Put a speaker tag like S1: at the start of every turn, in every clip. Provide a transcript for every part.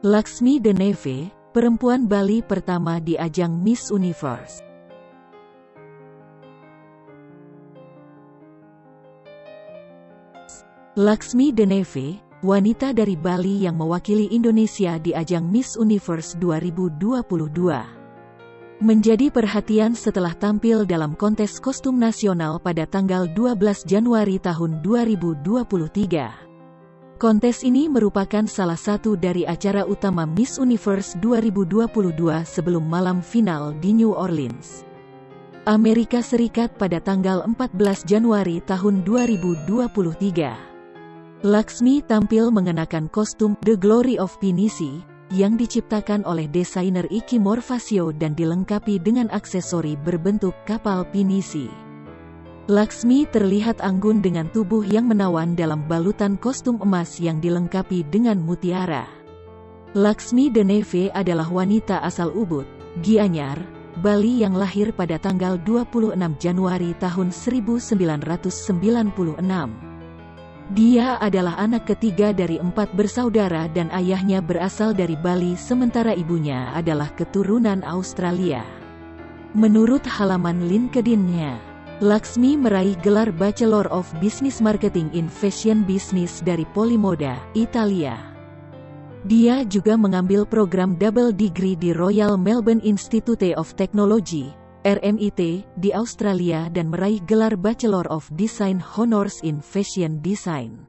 S1: Laksmi Deneve, perempuan Bali pertama di ajang Miss Universe. Laksmi Deneve, wanita dari Bali yang mewakili Indonesia di ajang Miss Universe 2022 menjadi perhatian setelah tampil dalam kontes kostum nasional pada tanggal 12 Januari tahun 2023. Kontes ini merupakan salah satu dari acara utama Miss Universe 2022 sebelum malam final di New Orleans. Amerika Serikat pada tanggal 14 Januari tahun 2023. Laksmi tampil mengenakan kostum The Glory of Pinisi, yang diciptakan oleh desainer Iki Morfasio dan dilengkapi dengan aksesori berbentuk kapal pinisi. Laksmi terlihat anggun dengan tubuh yang menawan dalam balutan kostum emas yang dilengkapi dengan mutiara. Laksmi Deneve adalah wanita asal Ubud, Gianyar, Bali yang lahir pada tanggal 26 Januari tahun 1996. Dia adalah anak ketiga dari empat bersaudara dan ayahnya berasal dari Bali sementara ibunya adalah keturunan Australia. Menurut halaman LinkedIn-nya, Laksmi meraih gelar Bachelor of Business Marketing in Fashion Business dari Polimoda, Italia. Dia juga mengambil program double degree di Royal Melbourne Institute of Technology, RMIT, di Australia dan meraih gelar Bachelor of Design Honors in Fashion Design.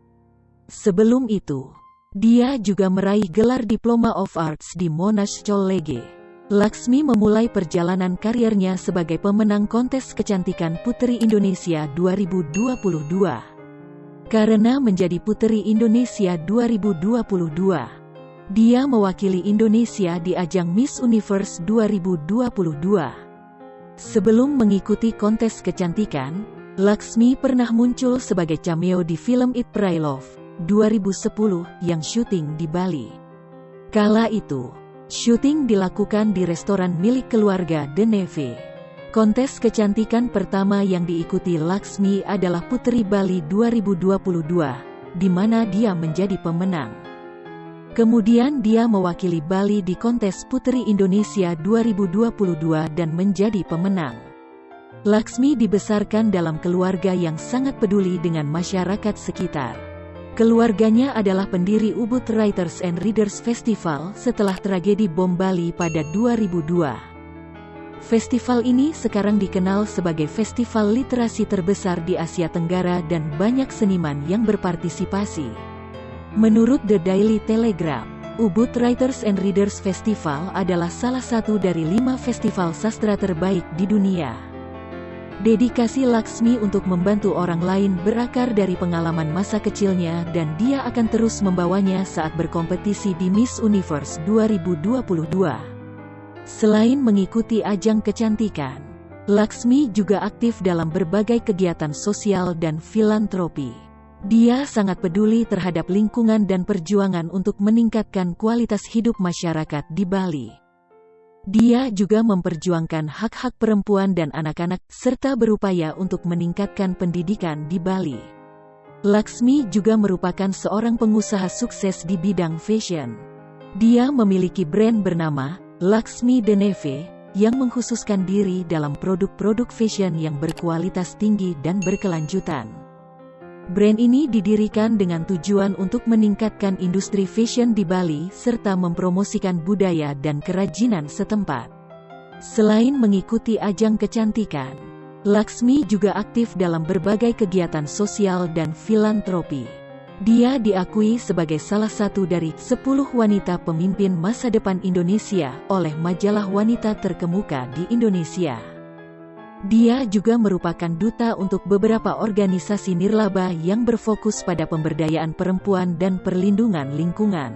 S1: Sebelum itu, dia juga meraih gelar Diploma of Arts di Monash College. Laksmi memulai perjalanan karirnya sebagai pemenang kontes kecantikan Putri Indonesia 2022. Karena menjadi Putri Indonesia 2022, dia mewakili Indonesia di ajang Miss Universe 2022. Sebelum mengikuti kontes kecantikan, Laksmi pernah muncul sebagai cameo di film It Pray Love 2010 yang syuting di Bali. Kala itu, syuting dilakukan di restoran milik keluarga The Neve. Kontes kecantikan pertama yang diikuti Laksmi adalah Putri Bali 2022, di mana dia menjadi pemenang. Kemudian dia mewakili Bali di kontes Putri Indonesia 2022 dan menjadi pemenang. Laksmi dibesarkan dalam keluarga yang sangat peduli dengan masyarakat sekitar. Keluarganya adalah pendiri Ubud Writers and Readers Festival setelah tragedi bom Bali pada 2002. Festival ini sekarang dikenal sebagai festival literasi terbesar di Asia Tenggara dan banyak seniman yang berpartisipasi. Menurut The Daily Telegraph, Ubud Writers and Readers Festival adalah salah satu dari lima festival sastra terbaik di dunia. Dedikasi Laksmi untuk membantu orang lain berakar dari pengalaman masa kecilnya dan dia akan terus membawanya saat berkompetisi di Miss Universe 2022. Selain mengikuti ajang kecantikan, Laksmi juga aktif dalam berbagai kegiatan sosial dan filantropi. Dia sangat peduli terhadap lingkungan dan perjuangan untuk meningkatkan kualitas hidup masyarakat di Bali. Dia juga memperjuangkan hak-hak perempuan dan anak-anak, serta berupaya untuk meningkatkan pendidikan di Bali. Laksmi juga merupakan seorang pengusaha sukses di bidang fashion. Dia memiliki brand bernama Laksmi Deneve, yang mengkhususkan diri dalam produk-produk fashion yang berkualitas tinggi dan berkelanjutan. Brand ini didirikan dengan tujuan untuk meningkatkan industri fashion di Bali serta mempromosikan budaya dan kerajinan setempat. Selain mengikuti ajang kecantikan, Laksmi juga aktif dalam berbagai kegiatan sosial dan filantropi. Dia diakui sebagai salah satu dari 10 wanita pemimpin masa depan Indonesia oleh majalah wanita terkemuka di Indonesia. Dia juga merupakan duta untuk beberapa organisasi nirlaba yang berfokus pada pemberdayaan perempuan dan perlindungan lingkungan.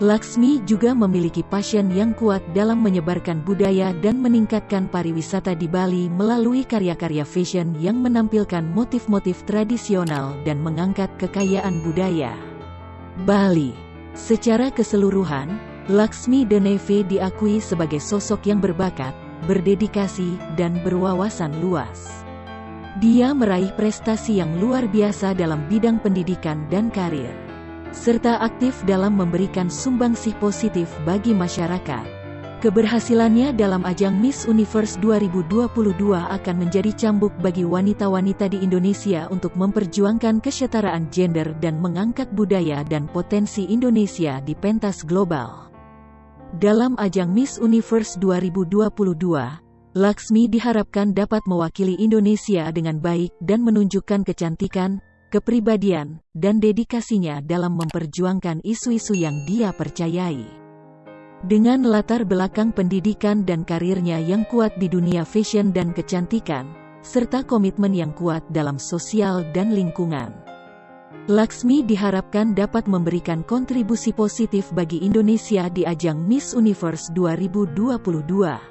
S1: Laksmi juga memiliki passion yang kuat dalam menyebarkan budaya dan meningkatkan pariwisata di Bali melalui karya-karya fashion yang menampilkan motif-motif tradisional dan mengangkat kekayaan budaya. Bali Secara keseluruhan, Laksmi Deneve diakui sebagai sosok yang berbakat, berdedikasi, dan berwawasan luas. Dia meraih prestasi yang luar biasa dalam bidang pendidikan dan karir. serta aktif dalam memberikan sumbangsih positif bagi masyarakat. Keberhasilannya dalam ajang Miss Universe 2022 akan menjadi cambuk bagi wanita-wanita di Indonesia untuk memperjuangkan kesetaraan gender dan mengangkat budaya dan potensi Indonesia di pentas global. Dalam ajang Miss Universe 2022, Laksmi diharapkan dapat mewakili Indonesia dengan baik dan menunjukkan kecantikan, kepribadian, dan dedikasinya dalam memperjuangkan isu-isu yang dia percayai. Dengan latar belakang pendidikan dan karirnya yang kuat di dunia fashion dan kecantikan, serta komitmen yang kuat dalam sosial dan lingkungan. Laksmi diharapkan dapat memberikan kontribusi positif bagi Indonesia di ajang Miss Universe 2022.